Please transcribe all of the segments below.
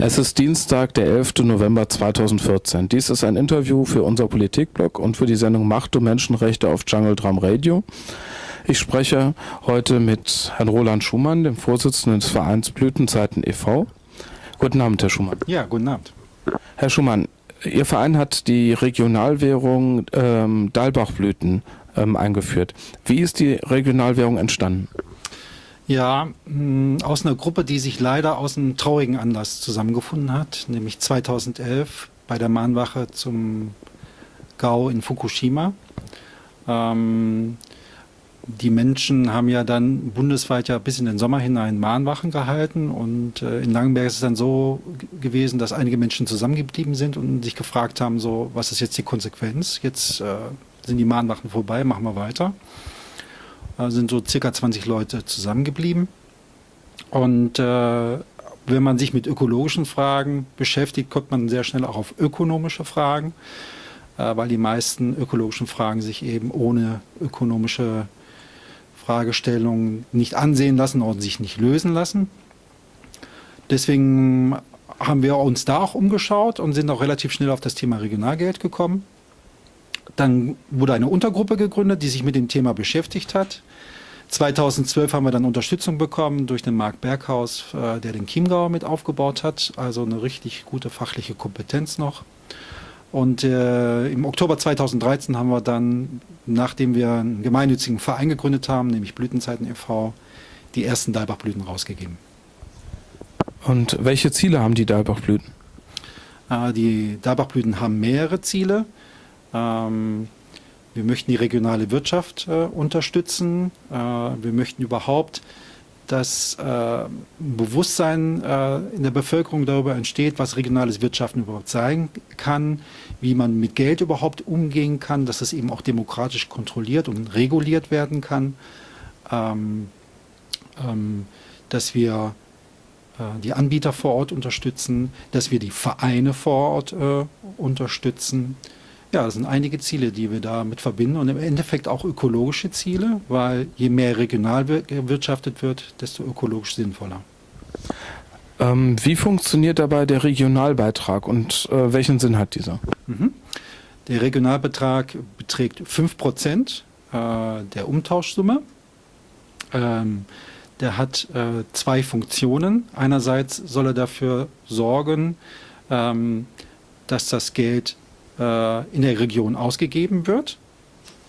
Es ist Dienstag, der 11. November 2014. Dies ist ein Interview für unser Politikblog und für die Sendung Macht und Menschenrechte auf Jungle Drum Radio. Ich spreche heute mit Herrn Roland Schumann, dem Vorsitzenden des Vereins Blütenzeiten e.V. Guten Abend, Herr Schumann. Ja, guten Abend. Herr Schumann, Ihr Verein hat die Regionalwährung ähm, Dalbachblüten ähm, eingeführt. Wie ist die Regionalwährung entstanden? Ja, mh, aus einer Gruppe, die sich leider aus einem traurigen Anlass zusammengefunden hat, nämlich 2011 bei der Mahnwache zum GAU in Fukushima. Ähm, die Menschen haben ja dann bundesweit ja bis in den Sommer hinein Mahnwachen gehalten und äh, in Langenberg ist es dann so gewesen, dass einige Menschen zusammengeblieben sind und sich gefragt haben, so, was ist jetzt die Konsequenz? Jetzt äh, sind die Mahnwachen vorbei, machen wir weiter sind so circa 20 Leute zusammengeblieben. Und äh, wenn man sich mit ökologischen Fragen beschäftigt, kommt man sehr schnell auch auf ökonomische Fragen, äh, weil die meisten ökologischen Fragen sich eben ohne ökonomische Fragestellungen nicht ansehen lassen und sich nicht lösen lassen. Deswegen haben wir uns da auch umgeschaut und sind auch relativ schnell auf das Thema Regionalgeld gekommen. Dann wurde eine Untergruppe gegründet, die sich mit dem Thema beschäftigt hat. 2012 haben wir dann Unterstützung bekommen durch den Marc Berghaus, äh, der den Chiemgau mit aufgebaut hat. Also eine richtig gute fachliche Kompetenz noch. Und äh, im Oktober 2013 haben wir dann, nachdem wir einen gemeinnützigen Verein gegründet haben, nämlich Blütenzeiten e.V., die ersten Dalbachblüten rausgegeben. Und welche Ziele haben die Dalbachblüten? Äh, die Dalbachblüten haben mehrere Ziele. Ähm, wir möchten die regionale Wirtschaft äh, unterstützen. Äh, wir möchten überhaupt dass äh, Bewusstsein äh, in der Bevölkerung darüber entsteht, was regionales Wirtschaften überhaupt sein kann, wie man mit Geld überhaupt umgehen kann, dass es eben auch demokratisch kontrolliert und reguliert werden kann, ähm, ähm, dass wir äh, die Anbieter vor Ort unterstützen, dass wir die Vereine vor Ort äh, unterstützen, ja, das sind einige Ziele, die wir damit verbinden und im Endeffekt auch ökologische Ziele, weil je mehr regional gewirtschaftet wird, desto ökologisch sinnvoller. Ähm, wie funktioniert dabei der Regionalbeitrag und äh, welchen Sinn hat dieser? Mhm. Der Regionalbetrag beträgt 5% äh, der Umtauschsumme. Ähm, der hat äh, zwei Funktionen. Einerseits soll er dafür sorgen, ähm, dass das Geld äh, in der Region ausgegeben wird.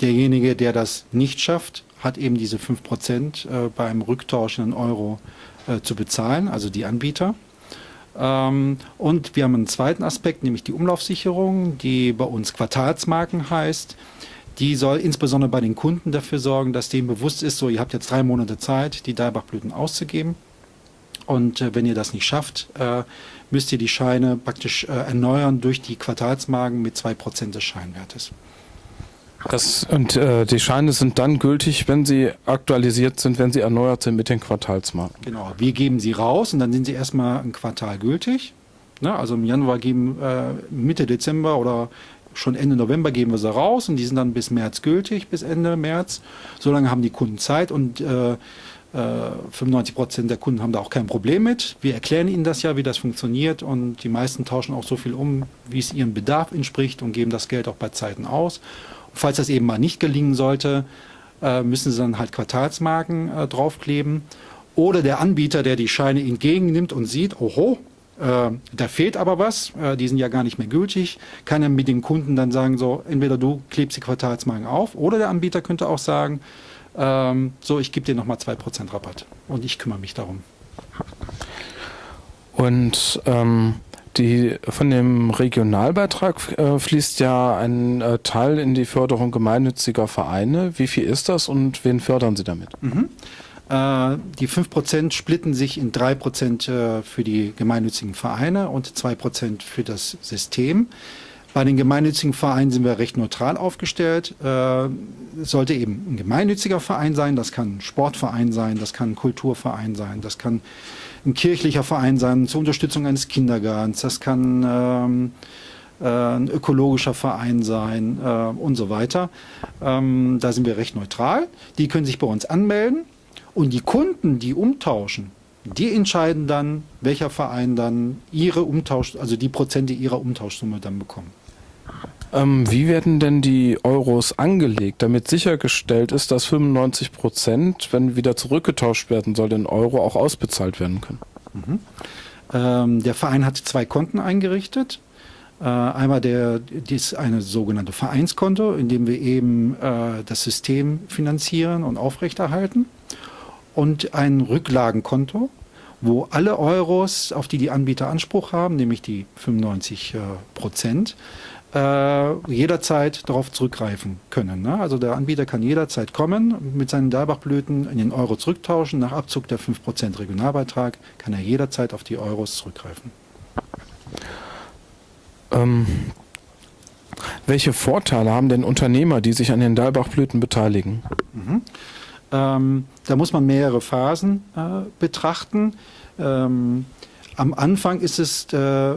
Derjenige, der das nicht schafft, hat eben diese 5% äh, beim Rücktausch in Euro äh, zu bezahlen, also die Anbieter. Ähm, und wir haben einen zweiten Aspekt, nämlich die Umlaufsicherung, die bei uns Quartalsmarken heißt. Die soll insbesondere bei den Kunden dafür sorgen, dass denen bewusst ist, so ihr habt jetzt drei Monate Zeit, die Dalbachblüten auszugeben. Und äh, wenn ihr das nicht schafft, äh, müsst ihr die Scheine praktisch äh, erneuern durch die Quartalsmarken mit 2% des Scheinwertes. Das, und äh, die Scheine sind dann gültig, wenn sie aktualisiert sind, wenn sie erneuert sind mit den Quartalsmarken. Genau, wir geben sie raus und dann sind sie erstmal ein Quartal gültig. Ne? Also im Januar geben äh, Mitte Dezember oder schon Ende November geben wir sie raus und die sind dann bis März gültig, bis Ende März. So lange haben die Kunden Zeit und äh, 95 äh, Prozent der Kunden haben da auch kein Problem mit. Wir erklären ihnen das ja, wie das funktioniert und die meisten tauschen auch so viel um, wie es ihrem Bedarf entspricht und geben das Geld auch bei Zeiten aus. Und falls das eben mal nicht gelingen sollte, äh, müssen sie dann halt Quartalsmarken äh, draufkleben. Oder der Anbieter, der die Scheine entgegennimmt und sieht, oho, da fehlt aber was, die sind ja gar nicht mehr gültig, kann er mit den Kunden dann sagen, so entweder du klebst die Quartalsmarken auf oder der Anbieter könnte auch sagen, ähm, so, ich gebe dir nochmal 2% Rabatt und ich kümmere mich darum. Und ähm, die, von dem Regionalbeitrag äh, fließt ja ein äh, Teil in die Förderung gemeinnütziger Vereine. Wie viel ist das und wen fördern Sie damit? Mhm. Äh, die 5% splitten sich in 3% äh, für die gemeinnützigen Vereine und 2% für das System. Bei den gemeinnützigen Vereinen sind wir recht neutral aufgestellt. Äh, sollte eben ein gemeinnütziger Verein sein, das kann ein Sportverein sein, das kann ein Kulturverein sein, das kann ein kirchlicher Verein sein zur Unterstützung eines Kindergartens, das kann ähm, äh, ein ökologischer Verein sein äh, und so weiter. Ähm, da sind wir recht neutral. Die können sich bei uns anmelden und die Kunden, die umtauschen, Die entscheiden dann, welcher Verein dann ihre Umtausch, also die Prozente ihrer Umtauschsumme dann bekommen. Ähm, wie werden denn die Euros angelegt, damit sichergestellt ist, dass 95 Prozent, wenn wieder zurückgetauscht werden soll, in Euro auch ausbezahlt werden können? Mhm. Ähm, der Verein hat zwei Konten eingerichtet. Äh, einmal der, dies eine sogenannte Vereinskonto, in dem wir eben äh, das System finanzieren und aufrechterhalten. Und ein Rücklagenkonto, wo alle Euros, auf die die Anbieter Anspruch haben, nämlich die 95 äh, Prozent, äh, jederzeit darauf zurückgreifen können. Ne? Also der Anbieter kann jederzeit kommen, mit seinen Dalbachblüten in den Euro zurücktauschen. Nach Abzug der 5% Regionalbeitrag kann er jederzeit auf die Euros zurückgreifen. Ähm, welche Vorteile haben denn Unternehmer, die sich an den Dalbachblüten beteiligen? Mhm. Ähm, da muss man mehrere Phasen äh, betrachten. Ähm, am Anfang ist es äh,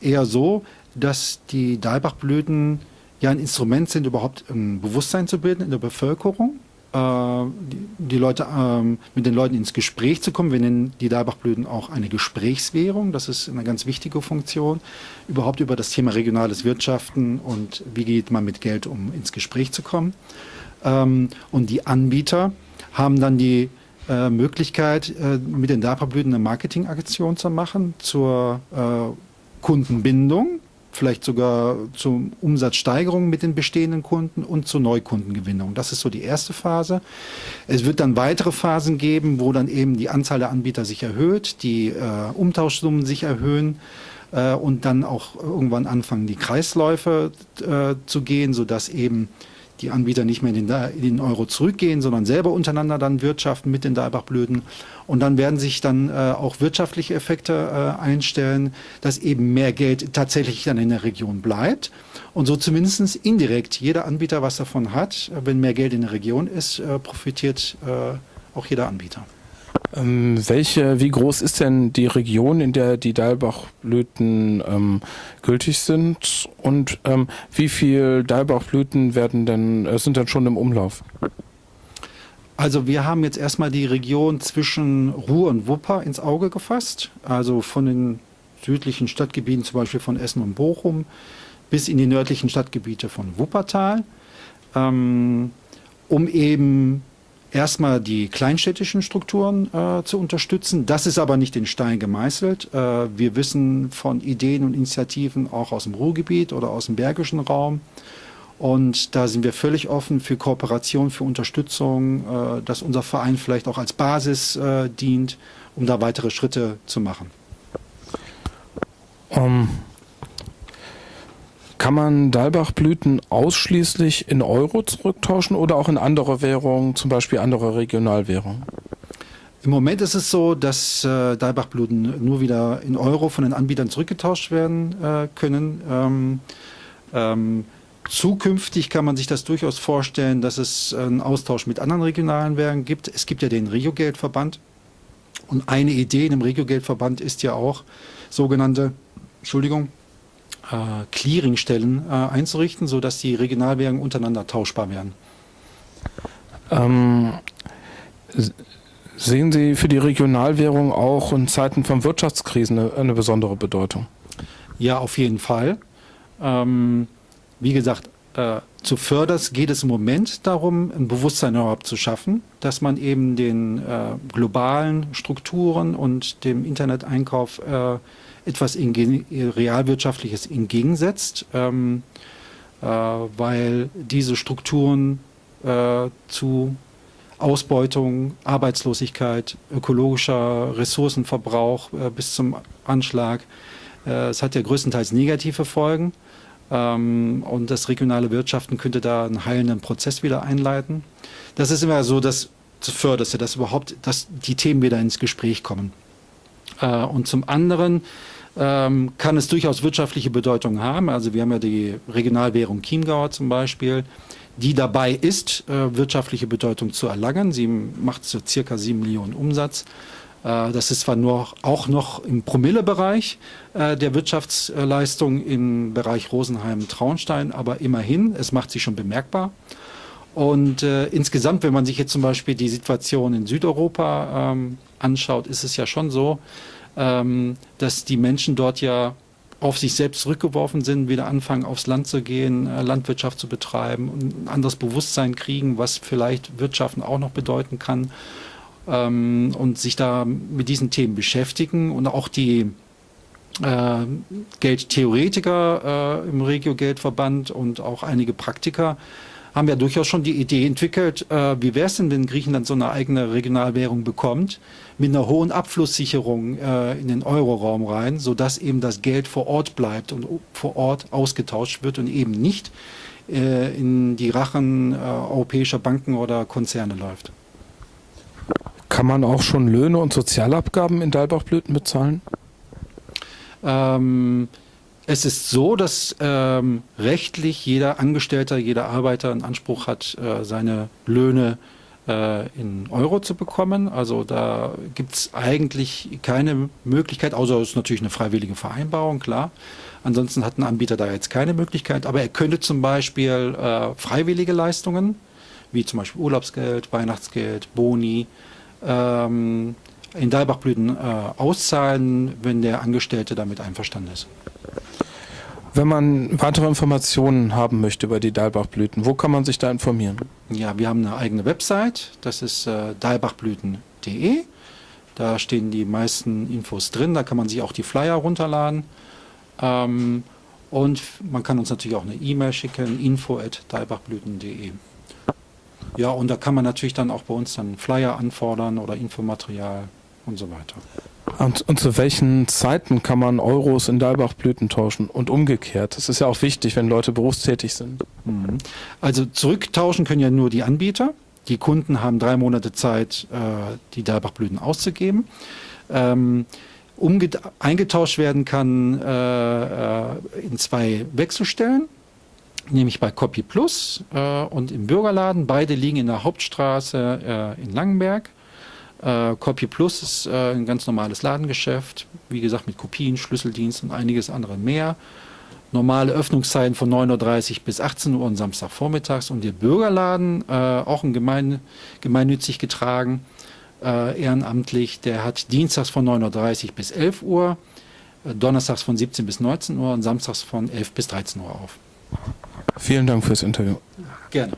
eher so, dass die Dalbachblüten ja ein Instrument sind, überhaupt ein Bewusstsein zu bilden in der Bevölkerung. Äh, die, die, Leute, ähm, mit den Leuten ins Gespräch zu kommen. Wir nennen die Dalbachblüten auch eine Gesprächswährung. Das ist eine ganz wichtige Funktion. Überhaupt über das Thema regionales Wirtschaften und wie geht man mit Geld um, ins Gespräch zu kommen. Ähm, und die Anbieter haben dann die äh, Möglichkeit, äh, mit den Dalbachblüten eine Marketingaktion zu machen zur äh, Kundenbindung vielleicht sogar zur Umsatzsteigerung mit den bestehenden Kunden und zur Neukundengewinnung. Das ist so die erste Phase. Es wird dann weitere Phasen geben, wo dann eben die Anzahl der Anbieter sich erhöht, die äh, Umtauschsummen sich erhöhen äh, und dann auch irgendwann anfangen, die Kreisläufe äh, zu gehen, sodass eben die Anbieter nicht mehr in den, in den, Euro zurückgehen, sondern selber untereinander dann wirtschaften mit den Dalbachblüten. Und dann werden sich dann äh, auch wirtschaftliche Effekte äh, einstellen, dass eben mehr Geld tatsächlich dann in der Region bleibt. Und so zumindest indirekt jeder Anbieter was davon hat. Wenn mehr Geld in der Region ist, äh, profitiert äh, auch jeder Anbieter. Ähm, welche, wie groß ist denn die Region, in der die Dalbachblüten ähm, gültig sind? Und ähm, wie viel Dalbachblüten werden denn, äh, sind denn schon im Umlauf? Also wir haben jetzt erstmal die Region zwischen Ruhr und Wupper ins Auge gefasst, also von den südlichen Stadtgebieten, zum Beispiel von Essen und Bochum, bis in die nördlichen Stadtgebiete von Wuppertal, ähm, um eben erstmal die kleinstädtischen Strukturen äh, zu unterstützen. Das ist aber nicht in Stein gemeißelt. Äh, wir wissen von Ideen und Initiativen auch aus dem Ruhrgebiet oder aus dem bergischen Raum. Und da sind wir völlig offen für Kooperation, für Unterstützung, äh, dass unser Verein vielleicht auch als Basis äh, dient, um da weitere Schritte zu machen. Um, kann man Dalbachblüten ausschließlich in Euro zurücktauschen oder auch in andere Währungen, zum Beispiel andere Regionalwährungen? Im Moment ist es so, dass äh, Dalbachblüten nur wieder in Euro von den Anbietern zurückgetauscht werden äh, können. Ähm, ähm, zukünftig kann man sich das durchaus vorstellen, dass es einen Austausch mit anderen regionalen Währungen gibt. Es gibt ja den Regiogeldverband. Und eine Idee in dem Regiogeldverband ist ja auch sogenannte, Entschuldigung, äh, Clearingstellen äh, einzurichten, sodass die Regionalwährungen untereinander tauschbar werden. Ähm, sehen Sie für die Regionalwährung auch in Zeiten von Wirtschaftskrisen eine, eine besondere Bedeutung? Ja, auf jeden Fall. Ähm, wie gesagt, äh, zu Förders geht es im Moment darum, ein Bewusstsein überhaupt zu schaffen, dass man eben den äh, globalen Strukturen und dem Interneteinkauf äh, etwas Realwirtschaftliches entgegensetzt, ähm, äh, weil diese Strukturen äh, zu Ausbeutung, Arbeitslosigkeit, ökologischer Ressourcenverbrauch äh, bis zum Anschlag. Äh, es hat ja größtenteils negative Folgen. Ähm, und das regionale Wirtschaften könnte da einen heilenden Prozess wieder einleiten. Das ist immer so das Förderste, dass überhaupt dass die Themen wieder ins Gespräch kommen. Äh, und zum anderen ähm, kann es durchaus wirtschaftliche Bedeutung haben. Also wir haben ja die Regionalwährung Chiemgauer zum Beispiel, die dabei ist, äh, wirtschaftliche Bedeutung zu erlangen. Sie macht so circa 7 Millionen Umsatz. Äh, das ist zwar nur auch noch im Promillebereich äh, der Wirtschaftsleistung im Bereich Rosenheim-Traunstein, aber immerhin, es macht sich schon bemerkbar. Und äh, insgesamt, wenn man sich jetzt zum Beispiel die Situation in Südeuropa ähm, anschaut, ist es ja schon so, ähm, dass die Menschen dort ja auf sich selbst zurückgeworfen sind, wieder anfangen aufs Land zu gehen, äh, Landwirtschaft zu betreiben und ein anderes Bewusstsein kriegen, was vielleicht Wirtschaften auch noch bedeuten kann ähm, und sich da mit diesen Themen beschäftigen und auch die äh, Geldtheoretiker äh, im Regio-Geldverband und auch einige Praktiker haben ja durchaus schon die Idee entwickelt, äh, wie wäre es denn, wenn Griechenland so eine eigene Regionalwährung bekommt, mit einer hohen Abflusssicherung äh, in den Euroraum rein, sodass eben das Geld vor Ort bleibt und vor Ort ausgetauscht wird und eben nicht äh, in die Rachen äh, europäischer Banken oder Konzerne läuft. Kann man auch schon Löhne und Sozialabgaben in Dalbachblüten bezahlen? Ähm, es ist so, dass ähm, rechtlich jeder Angestellter, jeder Arbeiter einen Anspruch hat, äh, seine Löhne äh, in Euro zu bekommen. Also da gibt es eigentlich keine Möglichkeit, außer es ist natürlich eine freiwillige Vereinbarung, klar. Ansonsten hat ein Anbieter da jetzt keine Möglichkeit, aber er könnte zum Beispiel äh, freiwillige Leistungen, wie zum Beispiel Urlaubsgeld, Weihnachtsgeld, Boni, ähm, in Dalbachblüten äh, auszahlen, wenn der Angestellte damit einverstanden ist. Wenn man weitere Informationen haben möchte über die Dalbachblüten, wo kann man sich da informieren? Ja, wir haben eine eigene Website, das ist äh, dalbachblüten.de. Da stehen die meisten Infos drin, da kann man sich auch die Flyer runterladen. Ähm, und man kann uns natürlich auch eine E-Mail schicken, info.dalbachblüten.de. Ja, und da kann man natürlich dann auch bei uns dann Flyer anfordern oder Infomaterial und so weiter. Und, und, zu welchen Zeiten kann man Euros in Dalbachblüten tauschen und umgekehrt? Das ist ja auch wichtig, wenn Leute berufstätig sind. Mhm. Also zurücktauschen können ja nur die Anbieter. Die Kunden haben drei Monate Zeit, äh, die Dalbachblüten auszugeben. Ähm, eingetauscht werden kann äh, äh, in zwei Wechselstellen, nämlich bei Copy Plus äh, und im Bürgerladen. Beide liegen in der Hauptstraße äh, in Langenberg. Äh, Copy Plus ist äh, ein ganz normales Ladengeschäft, wie gesagt mit Kopien, Schlüsseldienst und einiges andere mehr. Normale Öffnungszeiten von 9.30 Uhr bis 18 Uhr und Samstagvormittags und der Bürgerladen, äh, auch ein gemein, gemeinnützig getragen, äh, ehrenamtlich, der hat dienstags von 9.30 Uhr bis 11 Uhr, donnerstags von 17 bis 19 Uhr und samstags von 11 bis 13 Uhr auf. Vielen Dank fürs Interview. Gerne.